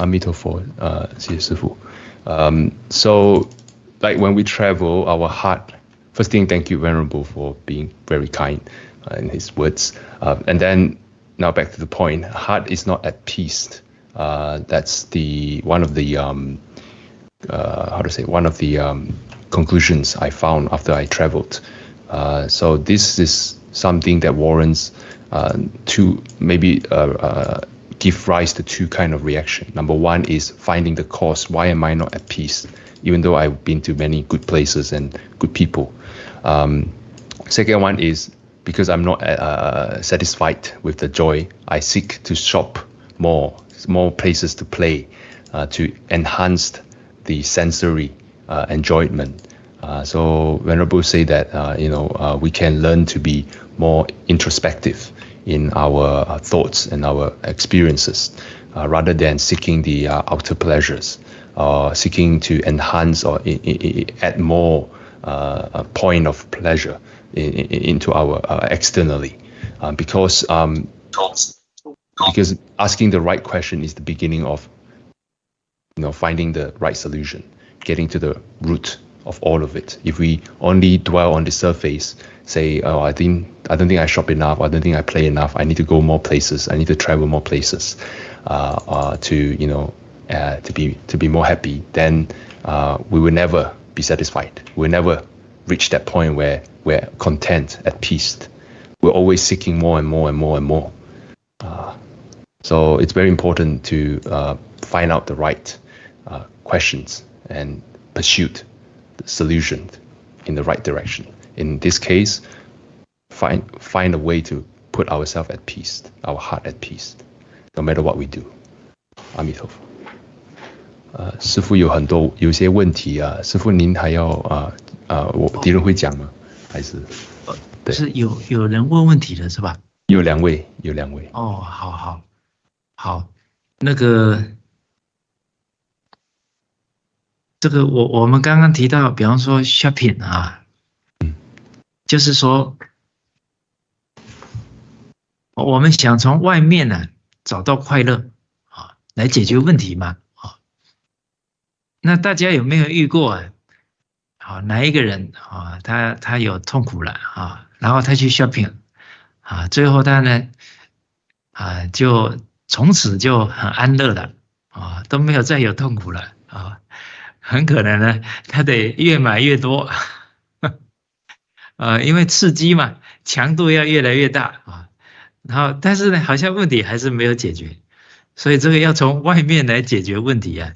Amitabha, uh, um, so, like when we travel, our heart, first thing, thank you, Venerable, for being very kind uh, in his words. Uh, and then, now back to the point, heart is not at peace. Uh, that's the one of the, um, uh, how to say, one of the um, conclusions I found after I traveled. Uh, so this is something that warrants uh, to maybe give rise to two kind of reaction. Number one is finding the cause. Why am I not at peace? Even though I've been to many good places and good people. Um, second one is because I'm not uh, satisfied with the joy. I seek to shop more, more places to play, uh, to enhance the sensory uh, enjoyment. Uh, so Venerable say that uh, you know uh, we can learn to be more introspective in our uh, thoughts and our experiences uh, rather than seeking the uh, outer pleasures or seeking to enhance or add more uh, point of pleasure in, in, into our uh, externally. Because um, because asking the right question is the beginning of you know finding the right solution getting to the root of all of it. If we only dwell on the surface, say, oh, I think I don't think I shop enough, I don't think I play enough, I need to go more places, I need to travel more places, uh, uh, to you know, uh, to be to be more happy, then uh, we will never be satisfied. We'll never reach that point where we're content, at peace. We're always seeking more and more and more and more. Uh, so it's very important to uh, find out the right questions and pursuit solution in the right direction. In this case, find find a way to put ourselves at peace, our heart at peace, no matter what we do. 阿弥陀佛。呃，师傅有很多有些问题啊，师傅您还要啊啊，我敌人会讲吗？还是？对，是有有人问问题的是吧？有两位，有两位。哦，好好好，那个。 这个我我们刚刚提到，比方说 shopping 啊，嗯，就是说，我们想从外面呢找到快乐啊，来解决问题嘛啊。那大家有没有遇过啊？好，哪一个人啊？他他有痛苦了啊，然后他去 shopping 啊，最后他呢啊，就从此就很安乐了啊，都没有再有痛苦了啊。很可能呢，他得越买越多，呃，因为刺激嘛，强度要越来越大啊。然后，但是呢，好像问题还是没有解决，所以这个要从外面来解决问题啊，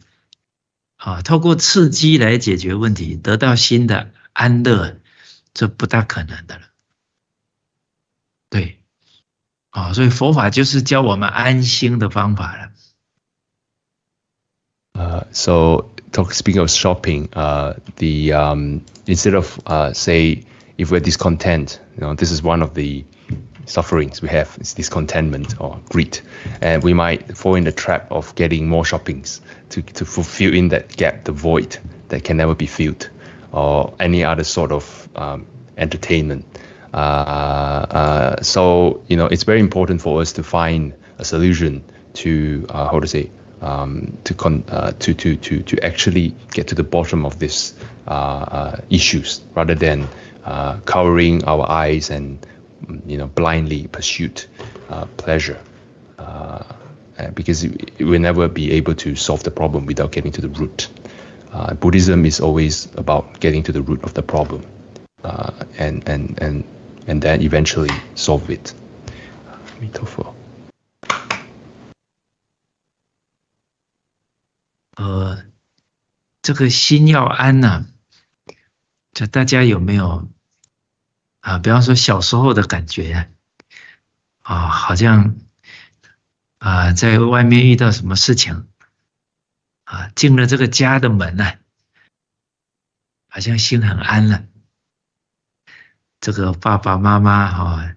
啊，透过刺激来解决问题，得到新的安乐，这不大可能的了。对，啊，所以佛法就是教我们安心的方法了。呃，so。Talk, speaking of shopping, uh, the um, instead of uh, say if we're discontent, you know, this is one of the sufferings we have is discontentment or greed, and we might fall in the trap of getting more shoppings to to fulfill in that gap, the void that can never be filled, or any other sort of um, entertainment. Uh, uh, so you know, it's very important for us to find a solution to uh, how to say um, to, con, uh, to, to, to, to actually get to the bottom of these uh, uh, issues rather than uh, covering our eyes and you know blindly pursue uh, pleasure uh, because we'll never be able to solve the problem without getting to the root. Buddhism is always about getting to the root of the problem and, and, and, and then eventually solve it. 弥陀佛。 这个心要安呐，就大家有没有啊？比方说小时候的感觉啊，好像啊，在外面遇到什么事情啊，进了这个家的门呢，好像心很安了。这个爸爸妈妈哈，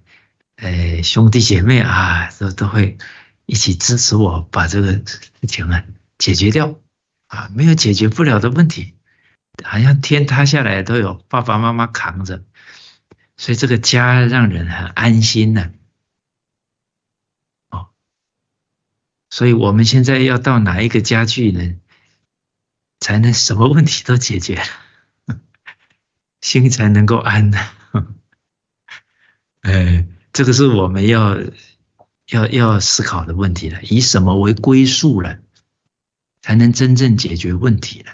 哎，兄弟姐妹啊，都都会一起支持我把这个事情啊解决掉。啊，没有解决不了的问题，好像天塌下来都有爸爸妈妈扛着，所以这个家让人很安心呢。哦，所以我们现在要到哪一个家具呢，才能什么问题都解决，心才能够安呢？哎，这个是我们要要要思考的问题了。以什么为归宿了，才能真正解决问题了？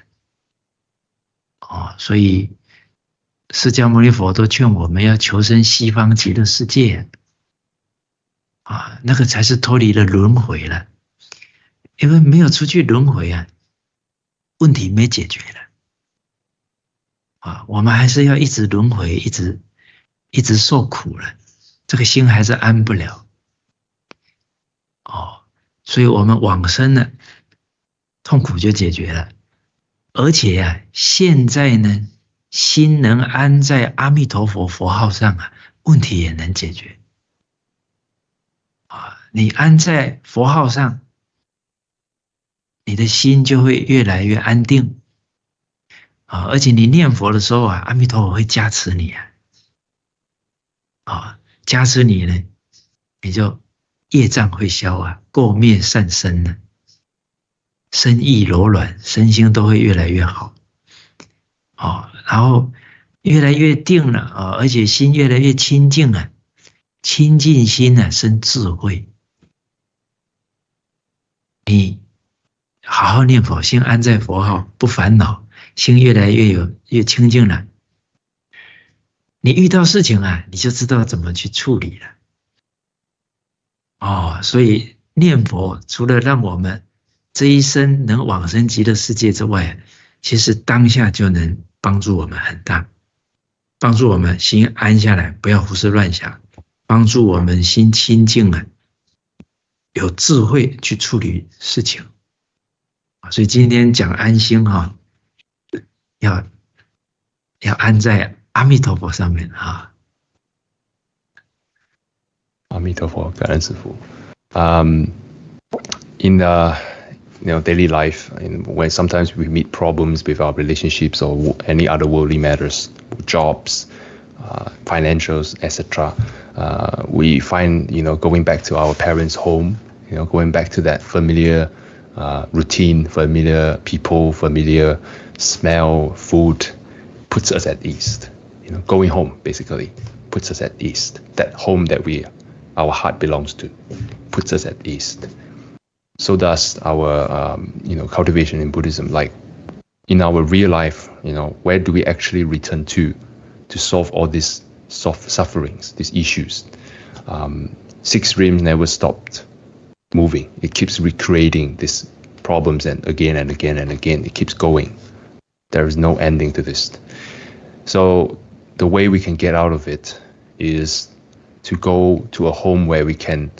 哦，所以释迦牟尼佛都劝我们要求生西方极乐世界。啊，那个才是脱离了轮回了，因为没有出去轮回啊，问题没解决了。啊，我们还是要一直轮回，一直一直受苦了，这个心还是安不了。哦，所以我们往生了，痛苦就解决了，而且呀，现在呢，心能安在阿弥陀佛佛号上啊，问题也能解决。啊你安在佛号上，你的心就会越来越安定啊！而且你念佛的时候啊，阿弥陀佛会加持你啊，啊，加持你呢，你就业障会消啊，垢灭善生呢，身意柔软，身心都会越来越好，哦，然后越来越定了啊，而且心越来越清净了，清净心呢，生智慧。你好好念佛，心安在佛号，不烦恼，心越来越有越清净了。你遇到事情啊，你就知道怎么去处理了。哦，所以念佛除了让我们这一生能往生极乐世界之外，其实当下就能帮助我们很大，帮助我们心安下来，不要胡思乱想，帮助我们心清净了。有智慧去处理事情所以今天讲安心哈，要要安在阿弥陀佛上面哈。阿弥陀佛，感恩师父。Um, in the you know daily life, and when sometimes we meet problems with our relationships or any other worldly matters, jobs, uh, financials, etc. Uh, we find you know going back to our parents' home, you know going back to that familiar uh, routine, familiar people, familiar smell, food, puts us at ease. You know, going home basically puts us at ease. That home that we, our heart belongs to, puts us at ease. So does our um, you know cultivation in Buddhism. Like in our real life, you know, where do we actually return to? to solve all these soft sufferings, these issues. Um, six realms never stopped moving. It keeps recreating these problems and again and again and again. It keeps going. There is no ending to this. So the way we can get out of it is to go to a home where we can,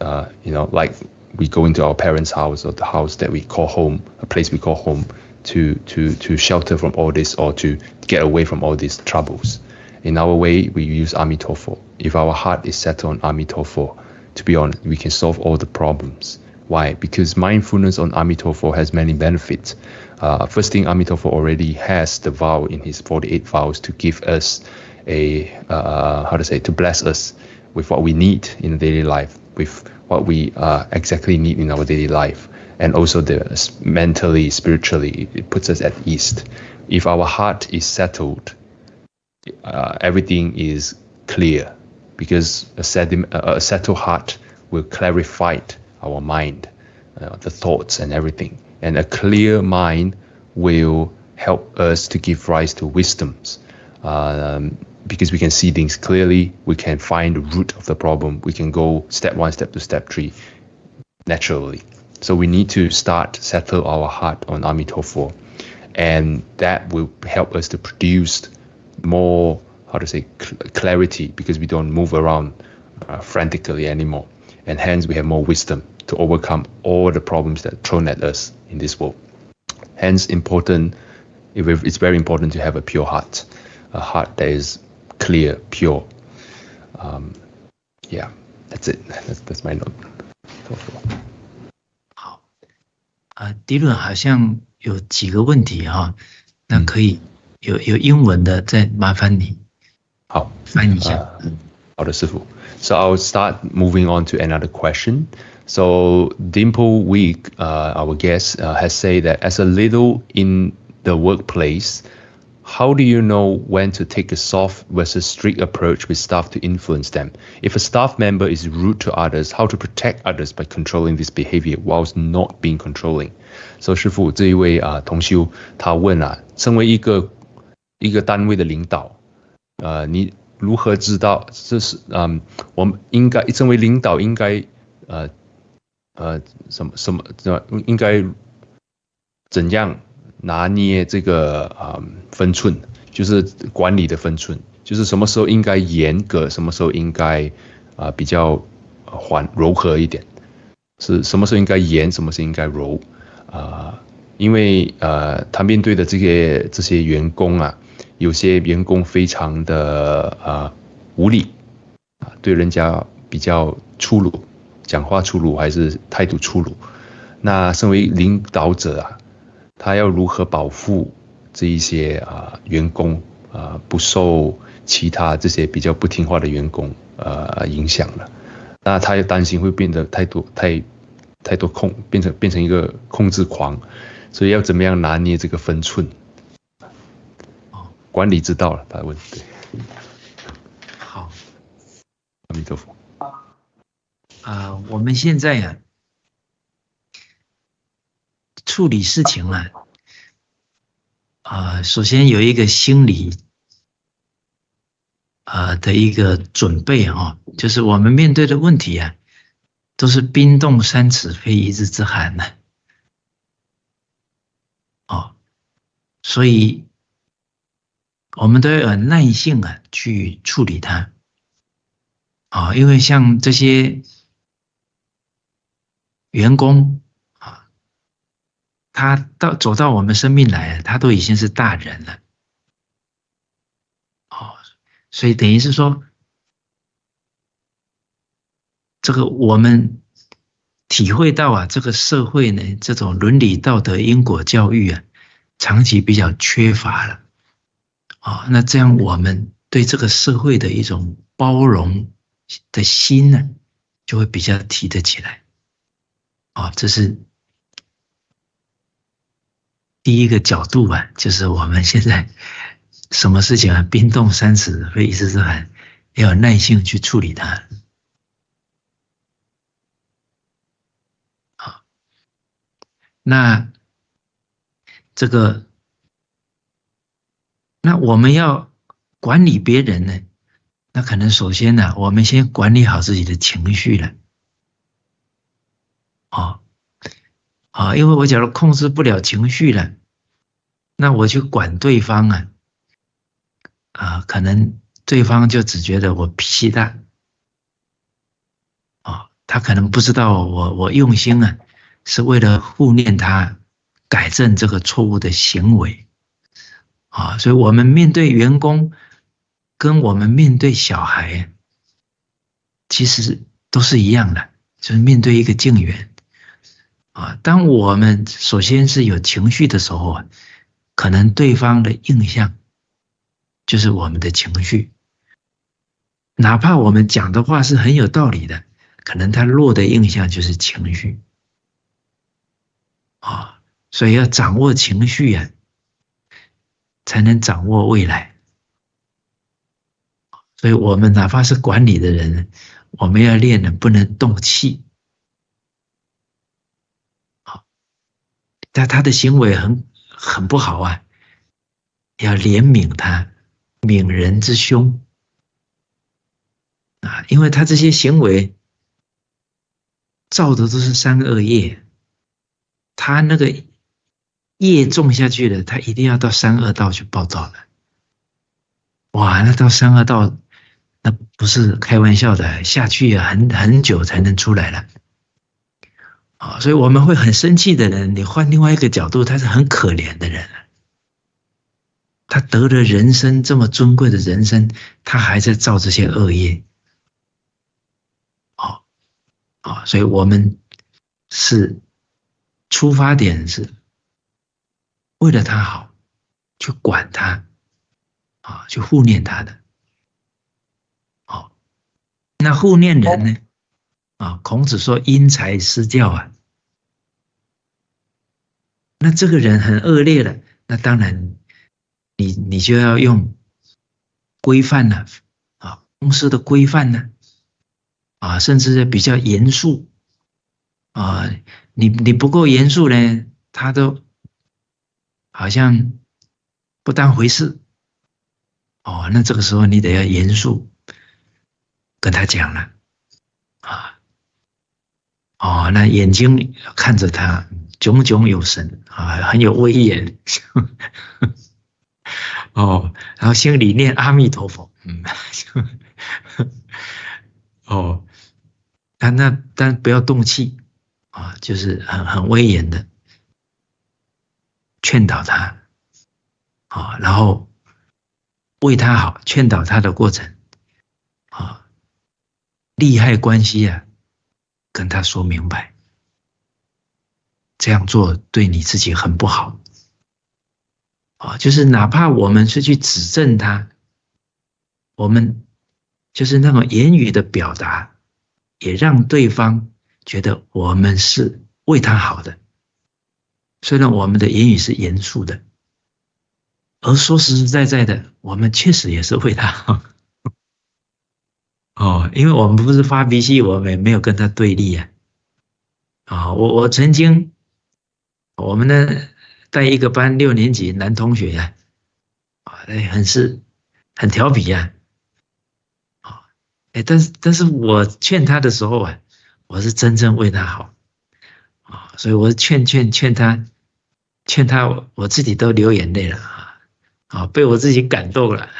uh, you know, like we go into our parents' house or the house that we call home, a place we call home, to to to shelter from all this or to get away from all these troubles. In our way, we use Amitofo. If our heart is set on Amitofo, to be honest, we can solve all the problems. Why? Because mindfulness on Amitofo has many benefits. Uh, first thing, Amitofo already has the vow in his 48 vows to give us a, uh, how to say, to bless us with what we need in daily life, with what we uh, exactly need in our daily life and also the mentally, spiritually, it puts us at ease. If our heart is settled, uh, everything is clear because a, settled, a settled heart will clarify our mind, uh, the thoughts and everything. And a clear mind will help us to give rise to wisdoms. Um, because we can see things clearly, we can find the root of the problem, we can go step one, step two, step three naturally. So we need to start settle our heart on Amitofo, and that will help us to produce more how to say clarity because we don't move around uh, frantically anymore, and hence we have more wisdom to overcome all the problems that are thrown at us in this world. Hence, important. It's very important to have a pure heart, a heart that is clear, pure. Um, yeah, that's it. That's, that's my note. 啊，迪伦好像有几个问题哈，那可以有有英文的，再麻烦你好翻译一下。好的，师傅。So I'll start moving on to another question. So Dimple Week, uh, our guest, uh, has said that as a leader in the workplace, how do you know when to take a soft versus strict approach with staff to influence them? If a staff member is rude to others, how to protect others by controlling this behavior whilst not being controlling? So 师傅这一位啊同修他问啊，身为一个一个单位的领导，呃，你如何知道这是嗯，我们应该身为领导应该呃呃什么什么怎应该怎样？ 拿捏这个啊分寸，就是管理的分寸，就是什么时候应该严格，什么时候应该啊比较缓柔和一点，是什么时候应该严，什么时候应该柔啊？因为呃，他面对的这些这些员工啊，有些员工非常的啊无理啊，对人家比较粗鲁，讲话粗鲁还是态度粗鲁，那身为领导者啊。他要如何保护这一些啊员工啊不受其他这些比较不听话的员工呃影响了？那他又担心会变得太多太太多控变成变成一个控制狂，所以要怎么样拿捏这个分寸？管理之道了，他问对。好，阿弥陀佛。啊，我们现在呀。处理事情啊，啊，首先有一个心理啊的一个准备啊，就是我们面对的问题啊，都是冰冻三尺非一日之寒呢，哦，所以我们都要有耐性啊去处理它，啊，因为像这些员工。他到走到我们生命来，他都已经是大人了，哦，所以等于是说，这个我们体会到啊，这个社会呢，这种伦理道德因果教育啊，长期比较缺乏了，啊，那这样我们对这个社会的一种包容的心呢，就会比较提得起来，啊，这是。第一个角度吧，就是我们现在什么事情啊，冰冻三尺非一日之寒，要有耐性去处理它。好，那这个，那我们要管理别人呢，那可能首先呢，我们先管理好自己的情绪了。哦。啊，因为我假如控制不了情绪了，那我去管对方啊，啊，可能对方就只觉得我脾气大，啊，他可能不知道我我用心啊，是为了护念他，改正这个错误的行为，啊，所以我们面对员工，跟我们面对小孩，其实都是一样的，就是面对一个敬缘。啊，当我们首先是有情绪的时候啊，可能对方的印象就是我们的情绪，哪怕我们讲的话是很有道理的，可能他落的印象就是情绪。啊，所以要掌握情绪呀，才能掌握未来。所以我们哪怕是管理的人，我们要练的不能动气。但他的行为很很不好啊，要怜悯他，悯人之胸啊，因为他这些行为造的都是三恶业，他那个业种下去了，他一定要到三恶道去报道的。哇，那到三恶道，那不是开玩笑的，下去很很久才能出来了。啊，所以我们会很生气的人，你换另外一个角度，他是很可怜的人他得了人生这么尊贵的人生，他还在造这些恶业。哦，啊，所以我们是出发点是为了他好，去管他，啊，去护念他的。好，那护念人呢？啊，孔子说因材施教啊，那这个人很恶劣的，那当然你你就要用规范了啊，公司的规范呢啊，甚至比较严肃啊，你你不够严肃呢，他都好像不当回事哦，那这个时候你得要严肃跟他讲了啊。哦，那眼睛看着他，炯炯有神啊，很有威严。哦，然后心里念阿弥陀佛，嗯，哦，啊，那但不要动气啊，就是很很威严的劝导他，啊，然后为他好，劝导他的过程，啊，利害关系啊。跟他说明白，这样做对你自己很不好。啊，就是哪怕我们是去指正他，我们就是那种言语的表达，也让对方觉得我们是为他好的。虽然我们的言语是严肃的，而说实实在在的，我们确实也是为他好。哦，因为我们不是发脾气，我们没有跟他对立啊。啊，我我曾经，我们呢带一个班六年级男同学呀，啊，哎，很是很调皮呀，啊，哎，但是但是我劝他的时候啊，我是真正为他好，啊，所以我劝劝劝他，劝他，我自己都流眼泪了啊，啊，被我自己感动了。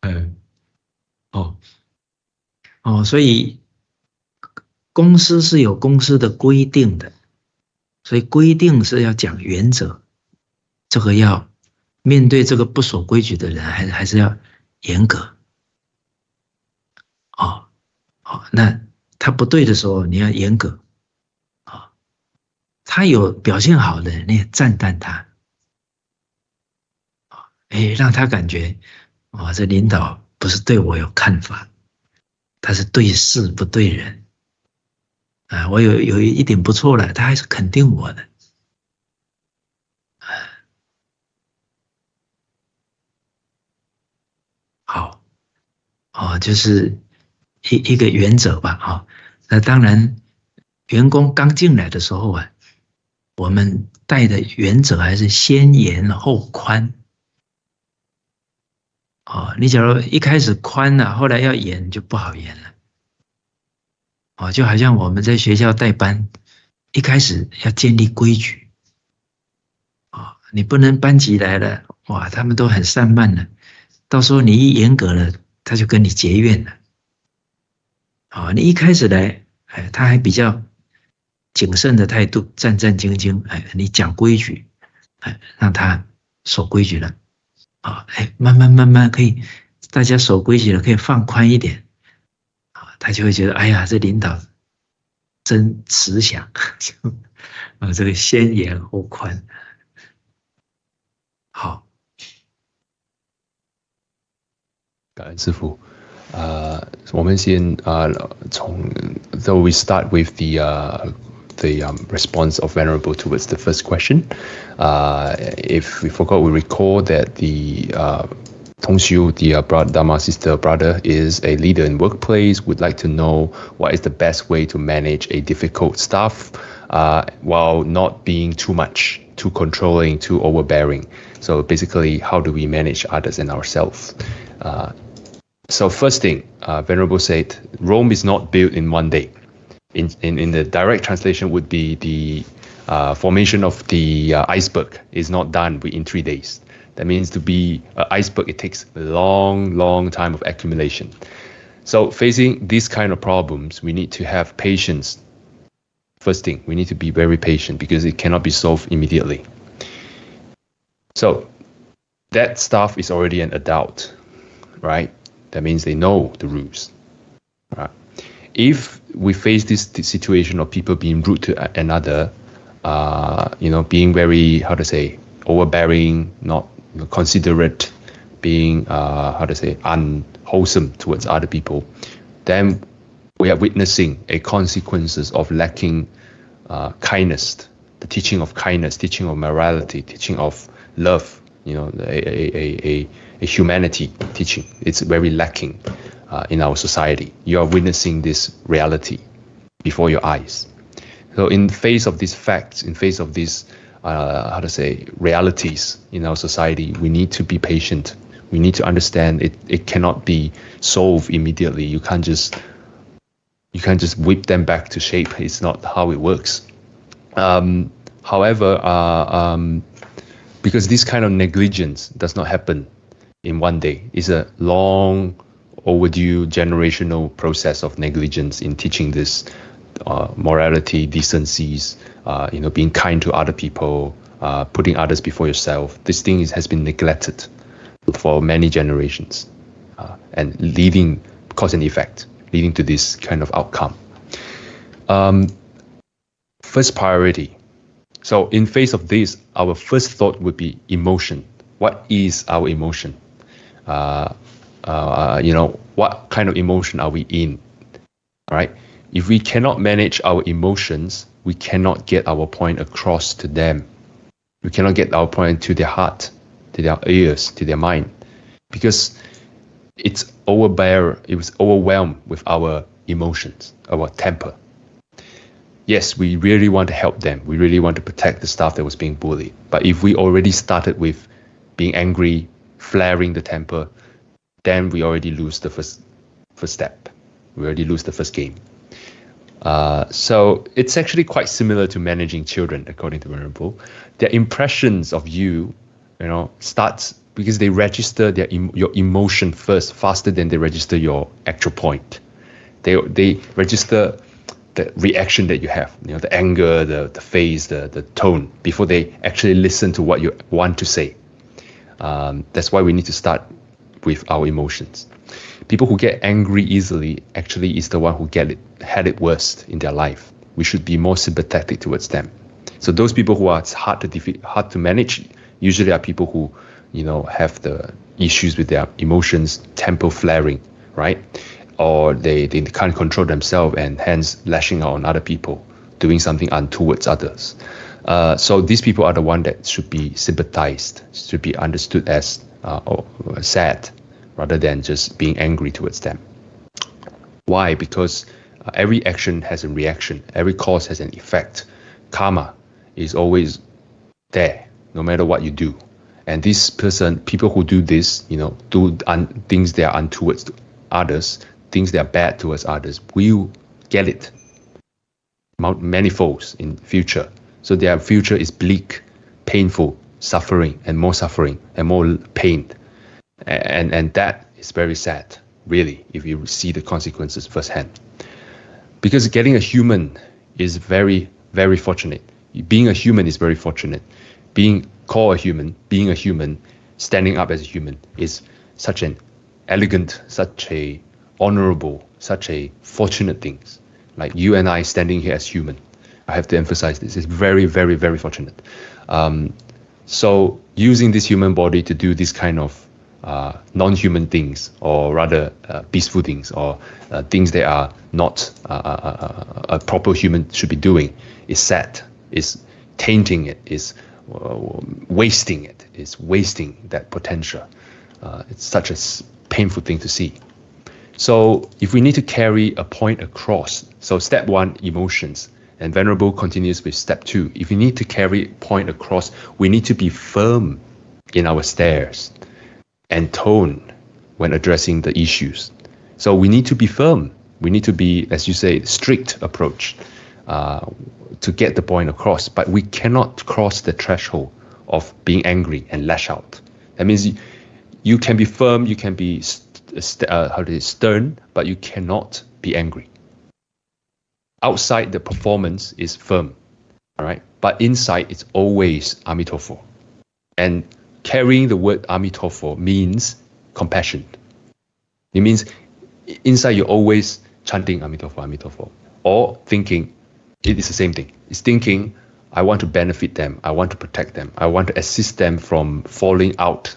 嗯，哦，哦，所以公司是有公司的规定的，所以规定是要讲原则，这个要面对这个不守规矩的人，还还是要严格。哦，哦，那他不对的时候，你要严格。啊，他有表现好的，你也赞叹他。啊，哎，让他感觉。啊，这领导不是对我有看法，他是对事不对人。啊，我有有一点不错了，他还是肯定我的。好，哦，就是一一个原则吧。哈，那当然，员工刚进来的时候啊，我们带的原则还是先严后宽。哦，你假如一开始宽了，后来要严就不好严了。哦，就好像我们在学校带班，一开始要建立规矩。哦，你不能班级来了，哇，他们都很散漫了，到时候你一严格了，他就跟你结怨了。哦，你一开始来，哎，他还比较谨慎的态度，战战兢兢，哎，你讲规矩，哎，让他守规矩了。啊，哎，慢慢慢慢可以，大家守规矩了，可以放宽一点，啊，他就会觉得，哎呀，这领导真慈祥，啊，这个先严后宽，好，感恩师傅，啊，我们先啊，从，so we start with the。The um, response of Venerable towards the first question. Uh, if we forgot, we recall that the uh, Tongxiu, the uh, Dharma sister brother, is a leader in workplace, would like to know what is the best way to manage a difficult staff uh, while not being too much, too controlling, too overbearing. So basically, how do we manage others and ourselves? Uh, so first thing, uh, Venerable said, Rome is not built in one day in, in, in the direct translation would be the uh, formation of the uh, iceberg is not done within three days. That means to be an iceberg, it takes a long, long time of accumulation. So facing these kind of problems, we need to have patience. First thing, we need to be very patient because it cannot be solved immediately. So that staff is already an adult, right? That means they know the rules, right? If we face this, this situation of people being rude to another, uh, you know, being very how to say overbearing, not considerate, being uh, how to say unwholesome towards other people, then we are witnessing a consequences of lacking uh, kindness, the teaching of kindness, teaching of morality, teaching of love, you know, a, a, a, a humanity teaching. It's very lacking uh, in our society. You are witnessing this reality before your eyes. So in face of these facts, in face of these, uh, how to say, realities in our society, we need to be patient. We need to understand it, it cannot be solved immediately. You can't just you can't just whip them back to shape. It's not how it works. Um, however, uh, um, because this kind of negligence does not happen in one day, it's a long overdue generational process of negligence in teaching this uh, morality, decencies, uh, you know, being kind to other people, uh, putting others before yourself. This thing is, has been neglected for many generations, uh, and leading cause and effect leading to this kind of outcome. Um, first priority. So in face of this, our first thought would be emotion. What is our emotion? Uh, you know, what kind of emotion are we in? All right. If we cannot manage our emotions, we cannot get our point across to them. We cannot get our point to their heart, to their ears, to their mind, because it's overbear, it was overwhelmed with our emotions, our temper. Yes, we really want to help them. We really want to protect the staff that was being bullied. But if we already started with being angry, flaring the temper, then we already lose the first first step. We already lose the first game. Uh, so it's actually quite similar to managing children, according to Venerable. Their impressions of you, you know, starts because they register their your emotion first faster than they register your actual point. They they register the reaction that you have, you know, the anger, the the face, the the tone before they actually listen to what you want to say. Um, that's why we need to start with our emotions. People who get angry easily actually is the one who get it had it worst in their life. We should be more sympathetic towards them. So those people who are hard to defeat, hard to manage, usually are people who you know, have the issues with their emotions, temper flaring, right? Or they, they can't control themselves and hence lashing out on other people, doing something untowards others. Uh, so these people are the one that should be sympathized, should be understood as uh, or sad, rather than just being angry towards them. Why? Because uh, every action has a reaction. Every cause has an effect. Karma is always there, no matter what you do. And this person, people who do this, you know, do things that are untowards others, things that are bad towards others, will get it manifolds in future. So their future is bleak, painful, suffering, and more suffering, and more pain. And, and that is very sad, really, if you see the consequences firsthand. Because getting a human is very, very fortunate. Being a human is very fortunate. Being call a human, being a human, standing up as a human is such an elegant, such a honorable, such a fortunate thing. Like you and I standing here as human. I have to emphasize this. It's very, very, very fortunate. Um, so using this human body to do this kind of uh, non-human things, or rather uh, peaceful things, or uh, things that are not uh, uh, uh, a proper human should be doing, is sad, is tainting it, is wasting. It's wasting that potential. It's such a painful thing to see. So if we need to carry a point across, so step one, emotions, and Venerable continues with step two. If we need to carry point across, we need to be firm in our stares and tone when addressing the issues. So we need to be firm. We need to be, as you say, strict approach. Uh, to get the point across, but we cannot cross the threshold of being angry and lash out. That means you, you can be firm, you can be st- uh, how to say, stern, but you cannot be angry. Outside the performance is firm, all right, but inside it's always Amitofo. And carrying the word Amitofo means compassion. It means inside you're always chanting Amitofo, Amitofo, or thinking it is the same thing. It's thinking, I want to benefit them. I want to protect them. I want to assist them from falling out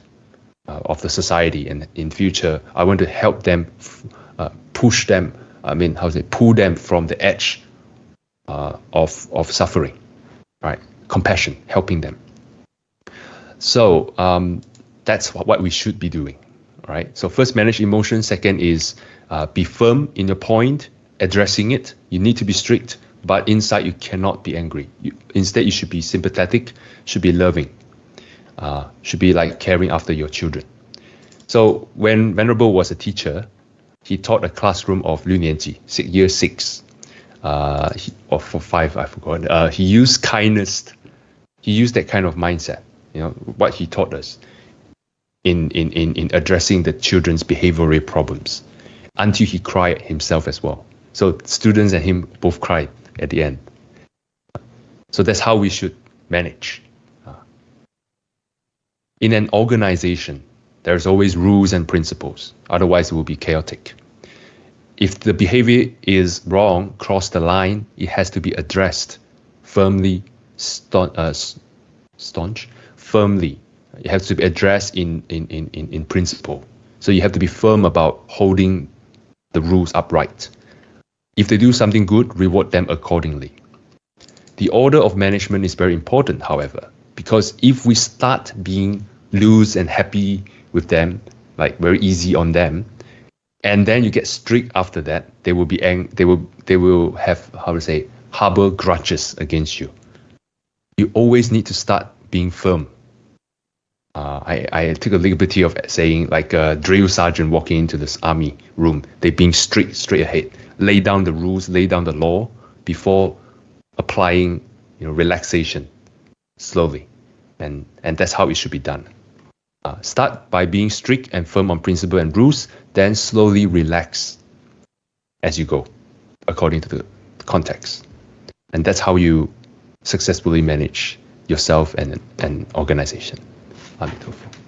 uh, of the society. And in future, I want to help them, uh, push them I mean, how to say, pull them from the edge uh, of of suffering, right? Compassion, helping them. So um, that's what we should be doing, right? So first, manage emotion. Second is uh, be firm in your point, addressing it. You need to be strict, but inside you cannot be angry. You, instead, you should be sympathetic, should be loving, uh, should be like caring after your children. So when Venerable was a teacher, he taught a classroom of Liu Nianji, six, year six, uh, he, or for five, I forgot. Uh, he used kindness. He used that kind of mindset, you know, what he taught us in, in, in, in addressing the children's behavioral problems until he cried himself as well. So students and him both cried at the end. So that's how we should manage. Uh, in an organization, there's always rules and principles. Otherwise, it will be chaotic. If the behavior is wrong, cross the line, it has to be addressed firmly, staunch, uh, staunch firmly. It has to be addressed in, in, in, in principle. So you have to be firm about holding the rules upright. If they do something good, reward them accordingly. The order of management is very important, however, because if we start being loose and happy with them, like very easy on them, and then you get strict after that, they will be ang- they will they will have how to say harbor grudges against you. You always need to start being firm. Uh, I, I took a liberty of saying like a drill sergeant walking into this army room, they being strict straight ahead, lay down the rules, lay down the law before applying you know relaxation slowly, and and that's how it should be done. Uh, start by being strict and firm on principle and rules, then slowly relax as you go, according to the context. And that's how you successfully manage yourself and an organization. Amitabha.